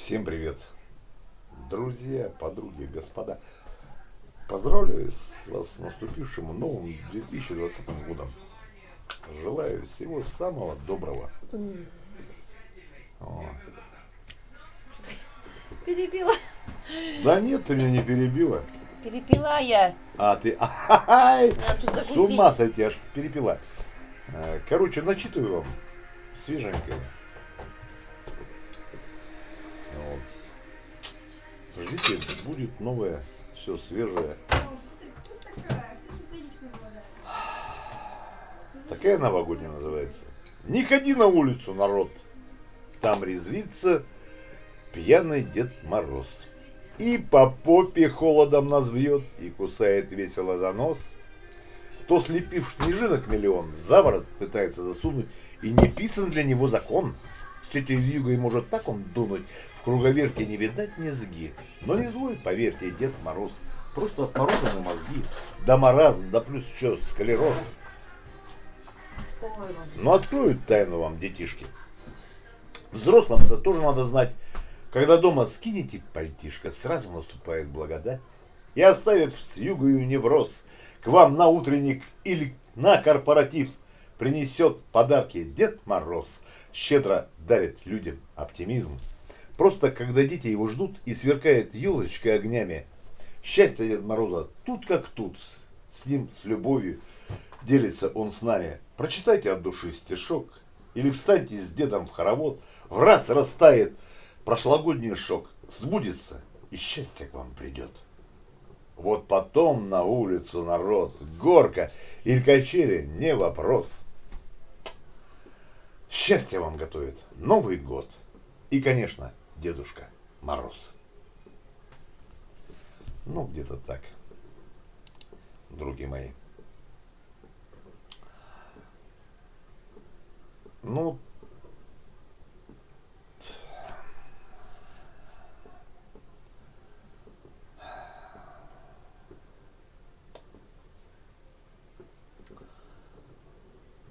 Всем привет, друзья, подруги, господа. Поздравляю вас с наступившим новым 2020 годом. Желаю всего самого доброго. О. Перебила. Да нет, ты меня не перебила. Перепила я. А ты... Ай, с ума сойти, аж перепила. Э, Короче, начитываю вам свеженькое. Будет новое, все свежее. Такая новогодняя называется. Не ходи на улицу, народ. Там резвится пьяный Дед Мороз. И по попе холодом нас бьет, и кусает весело за нос. То слепив снежинок миллион, за ворот пытается засунуть, и не писан для него закон. С тетей Вьюгой может так он дунуть, в круговерте не видать низги. Но не злой, поверьте, Дед Мороз, просто от мороза на мозги. Да маразм, да плюс еще склероз. Но откроют тайну вам, детишки. Взрослым это тоже надо знать. Когда дома скинете пальтишко, сразу наступает благодать. И оставив с югою невроз, к вам на утренник или на корпоратив принесет подарки Дед Мороз, щедро дарит людям оптимизм. Просто когда дети его ждут и сверкает елочкой огнями, счастье Дед Мороза тут как тут, с ним, с любовью, делится он с нами. Прочитайте от души стишок или встаньте с дедом в хоровод, в раз растает прошлогодний шок, сбудется и счастье к вам придет. Вот потом на улицу народ, горка или качели, не вопрос. Счастье вам готовит Новый год и, конечно, Дедушка Мороз. Ну, где-то так, други мои. Ну,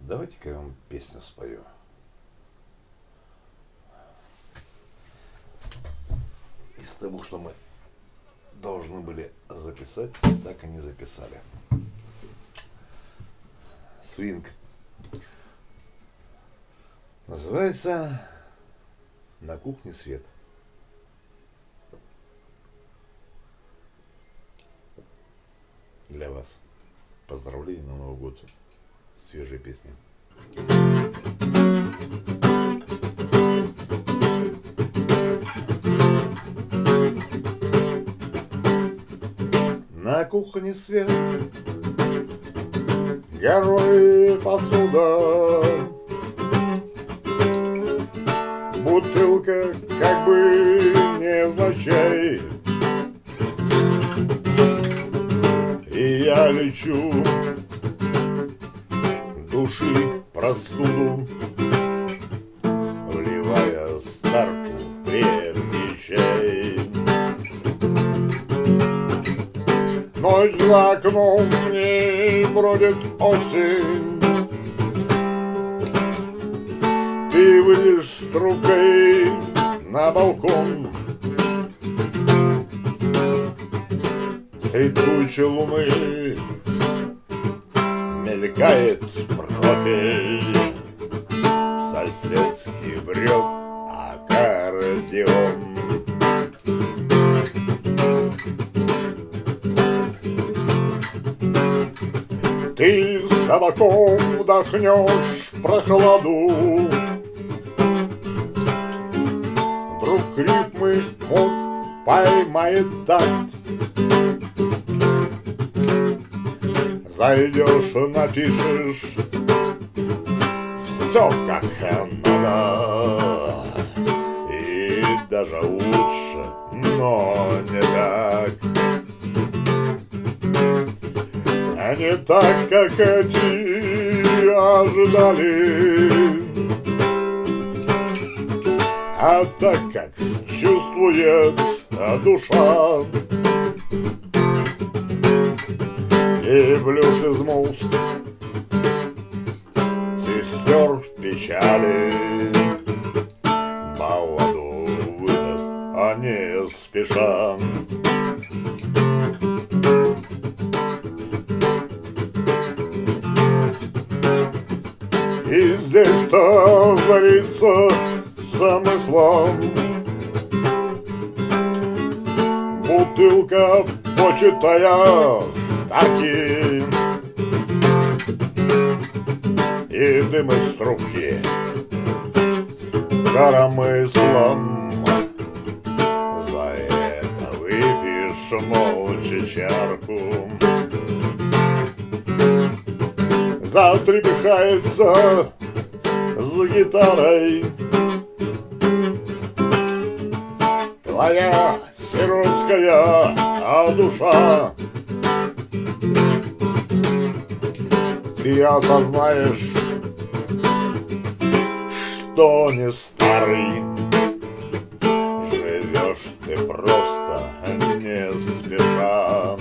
давайте-ка я вам песню спою. Из того, что мы должны были записать, так и не записали. Свинг. Называется «На кухне свет». Для вас. Поздравления на Новый год. Свежие песни. На кухне свет, горой посуда, Бутылка как бы невзначай. И я лечу души простуду Вливая старку в крепкий Ночь за окном не бродит осень Ты выйдешь с трубкой на балкон. Средь тучи луны мелькает профиль. Соседский врет аккордеон Ты с табаком вдохнешь прохладу. Вдруг ритмы мозг поймает такт. Зайдешь, напишешь Все как надо. И даже лучше, но не так А не так, как эти ожидали. А так, как чувствует душа. И блюз из мозг Сестер печали. Балладу выдаст не спеша. И здесь-то творится замыслом. Бутылка, почитая стаки И дым из трубки коромыслом. За это выпьешь молча чарку. Затрепыхается гитарой. Твоя сиротская а душа. Ты осознаешь, что не старый. Живешь ты просто не спеша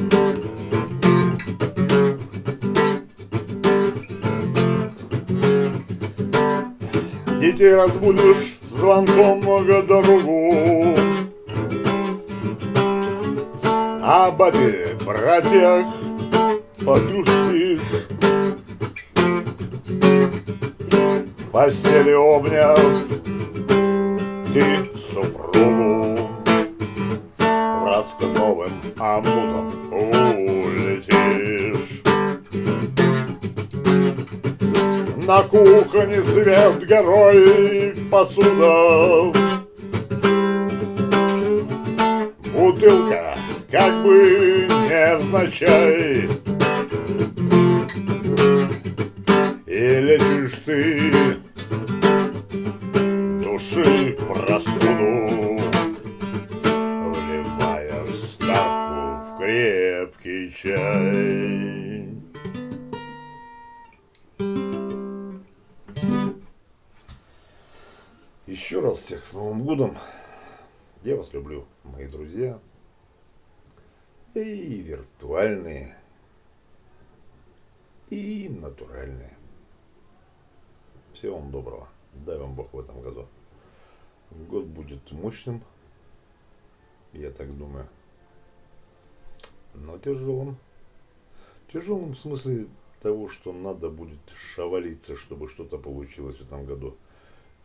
Детей разбудишь звонком много дорогу. А бабе, братьях погрустишь Постели обняв ты супругу Враз к новым амузам улетишь На кухне свет горой посуда Бутылка как бы невзначай. И лечишь ты души простуду Вливая в ставку в крепкий чай Раз всех с Новым годом. Я вас люблю, мои друзья. И виртуальные, и натуральные. Всего вам доброго. Дай вам Бог в этом году. Год будет мощным, я так думаю. Но тяжелым. Тяжелым в смысле того, что надо будет шавалиться, чтобы что-то получилось в этом году.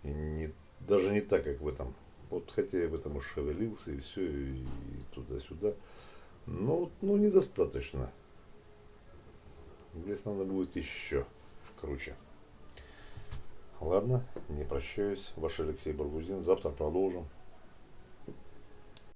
И не, даже не так, как в этом. Вот хотя я в этом и шевелился, и все, и туда-сюда. Но ну, недостаточно. Здесь надо будет еще круче. Ладно, не прощаюсь. Ваш Алексей Баргузин. Завтра продолжим.